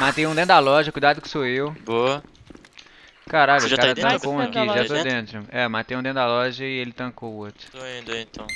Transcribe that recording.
Matei um dentro da loja, cuidado que sou eu. Boa. Caralho, o cara tá tancou um aqui, já tô né? dentro. É, matei um dentro da loja e ele tancou o outro. Tô indo então.